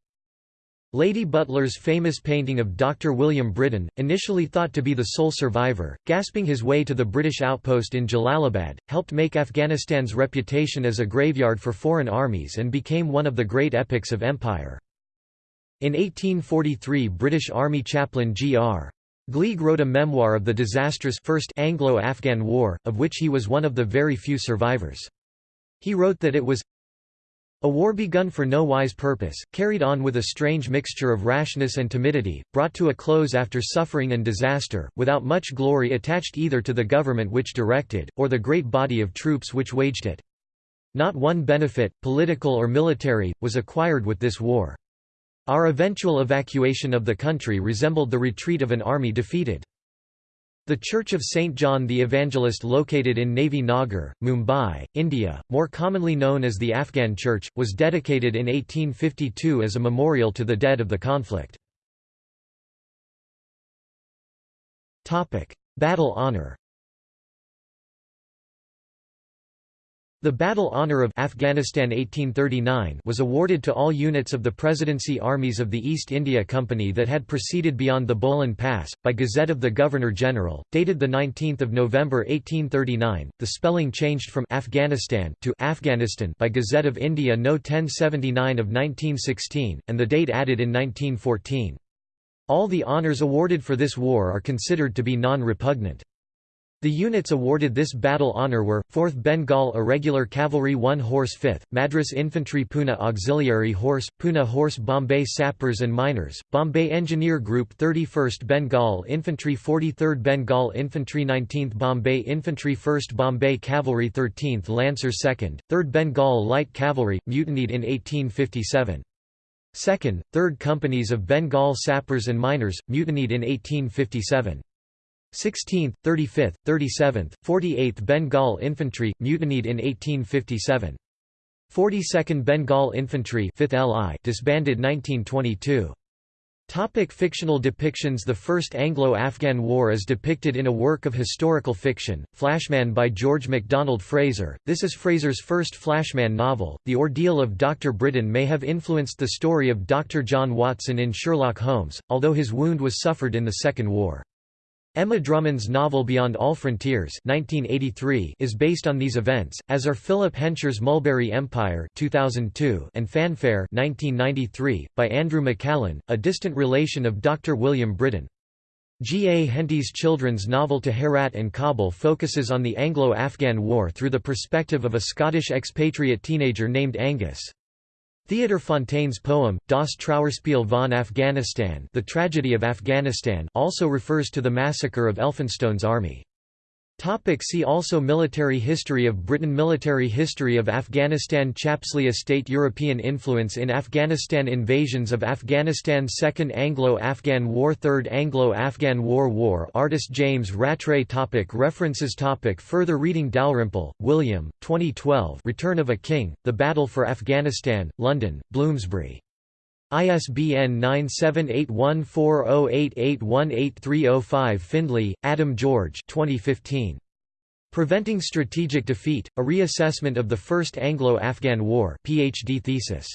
Lady Butler's famous painting of Dr. William Britton, initially thought to be the sole survivor, gasping his way to the British outpost in Jalalabad, helped make Afghanistan's reputation as a graveyard for foreign armies and became one of the great epics of empire. In 1843 British Army chaplain G.R. Gleig wrote a memoir of the disastrous First Anglo-Afghan War, of which he was one of the very few survivors. He wrote that it was a war begun for no wise purpose, carried on with a strange mixture of rashness and timidity, brought to a close after suffering and disaster, without much glory attached either to the government which directed, or the great body of troops which waged it. Not one benefit, political or military, was acquired with this war. Our eventual evacuation of the country resembled the retreat of an army defeated. The Church of St. John the Evangelist located in Navy Nagar, Mumbai, India, more commonly known as the Afghan Church, was dedicated in 1852 as a memorial to the dead of the conflict. Battle honour The Battle Honour of Afghanistan 1839 was awarded to all units of the Presidency armies of the East India Company that had proceeded beyond the Bolan Pass, by Gazette of the Governor-General, dated 19 November 1839. The spelling changed from Afghanistan to Afghanistan by Gazette of India No 1079 of 1916, and the date added in 1914. All the honours awarded for this war are considered to be non-repugnant. The units awarded this battle honour were, 4th Bengal Irregular Cavalry 1 Horse 5th, Madras Infantry Pune Auxiliary Horse, Pune Horse Bombay Sappers and Miners, Bombay Engineer Group 31st Bengal Infantry 43rd Bengal Infantry 19th Bombay Infantry 1st Bombay Cavalry 13th Lancer 2nd, 3rd Bengal Light Cavalry, mutinied in 1857. 2nd, 3rd Companies of Bengal Sappers and Miners, mutinied in 1857. 16th, 35th, 37th, 48th Bengal Infantry, mutinied in 1857. 42nd Bengal Infantry 5th LI disbanded 1922. Topic fictional depictions The First Anglo-Afghan War is depicted in a work of historical fiction, Flashman by George MacDonald Fraser. This is Fraser's first Flashman novel. The ordeal of Dr. Britton may have influenced the story of Dr. John Watson in Sherlock Holmes, although his wound was suffered in the Second War. Emma Drummond's novel Beyond All Frontiers 1983 is based on these events, as are Philip Hensher's Mulberry Empire 2002 and Fanfare 1993, by Andrew McCallum, a distant relation of Dr. William Britton. G. A. Henty's children's novel To Herat and Kabul focuses on the Anglo-Afghan War through the perspective of a Scottish expatriate teenager named Angus. Theodor Fontaine's poem, Das Trauerspiel von Afghanistan The Tragedy of Afghanistan also refers to the massacre of Elphinstone's army. Topic see also Military history of Britain Military history of Afghanistan Chapslee Estate European influence in Afghanistan Invasions of Afghanistan Second Anglo-Afghan War Third Anglo-Afghan War War Artist James Rattray topic References topic Further reading Dalrymple, William, 2012 Return of a King, The Battle for Afghanistan, London, Bloomsbury. ISBN 9781408818305 Findlay, Adam George 2015. Preventing Strategic Defeat, A Reassessment of the First Anglo-Afghan War PhD thesis.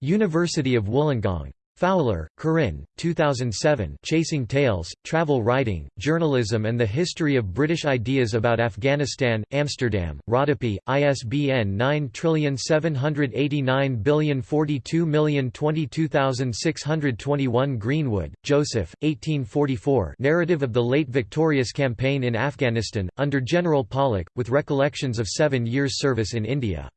University of Wollongong. Fowler, Corinne, 2007 Chasing Tales, Travel Writing, Journalism and the History of British Ideas about Afghanistan, Amsterdam, Rodopi, ISBN 9789042022621 Greenwood, Joseph, 1844 Narrative of the Late Victorious Campaign in Afghanistan, under General Pollock, with recollections of seven years' service in India.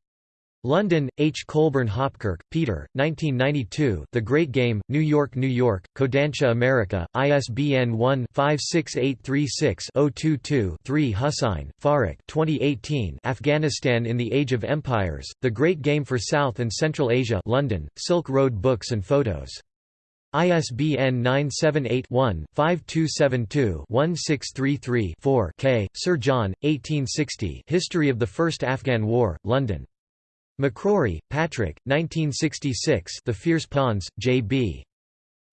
London, H. Colburn Hopkirk, Peter, 1992 The Great Game, New York, New York, Kodansha America, ISBN 1-56836-022-3 Hussain, Farrukh 2018 Afghanistan in the Age of Empires, The Great Game for South and Central Asia London, Silk Road Books and Photos. ISBN 978-1-5272-1633-4 Kaye. Sir John, 1860 History of the First Afghan War, London. Macrory, Patrick, 1966 The Fierce Pawns, J.B.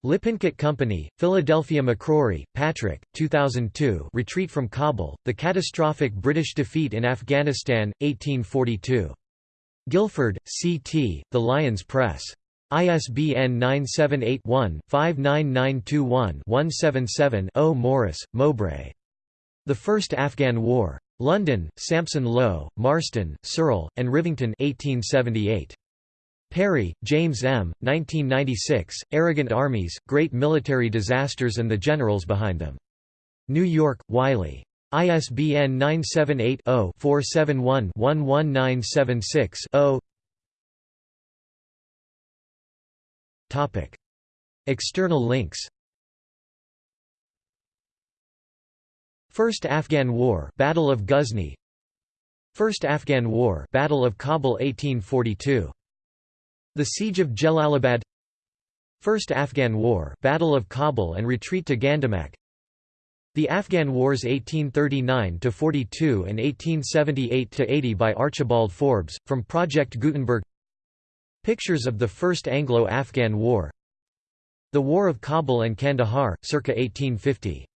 Lippincott Company, Philadelphia Macrory, Patrick, 2002 Retreat from Kabul, The Catastrophic British Defeat in Afghanistan, 1842. Guilford, C.T., The Lyons Press. ISBN 978-1-59921-177-0 Morris, Mowbray. The First Afghan War. London, Sampson Low, Marston, Searle, and Rivington 1878. Perry, James M., 1996, Arrogant Armies, Great Military Disasters and the Generals Behind Them. New York, Wiley. ISBN 978-0-471-11976-0 External links First Afghan War Battle of Ghuzni. First Afghan War Battle of Kabul 1842 The Siege of Jalalabad. First Afghan War Battle of Kabul and retreat to Gandamak. The Afghan Wars 1839 to 42 and 1878 to 80 by Archibald Forbes, from Project Gutenberg. Pictures of the First Anglo-Afghan War. The War of Kabul and Kandahar, circa 1850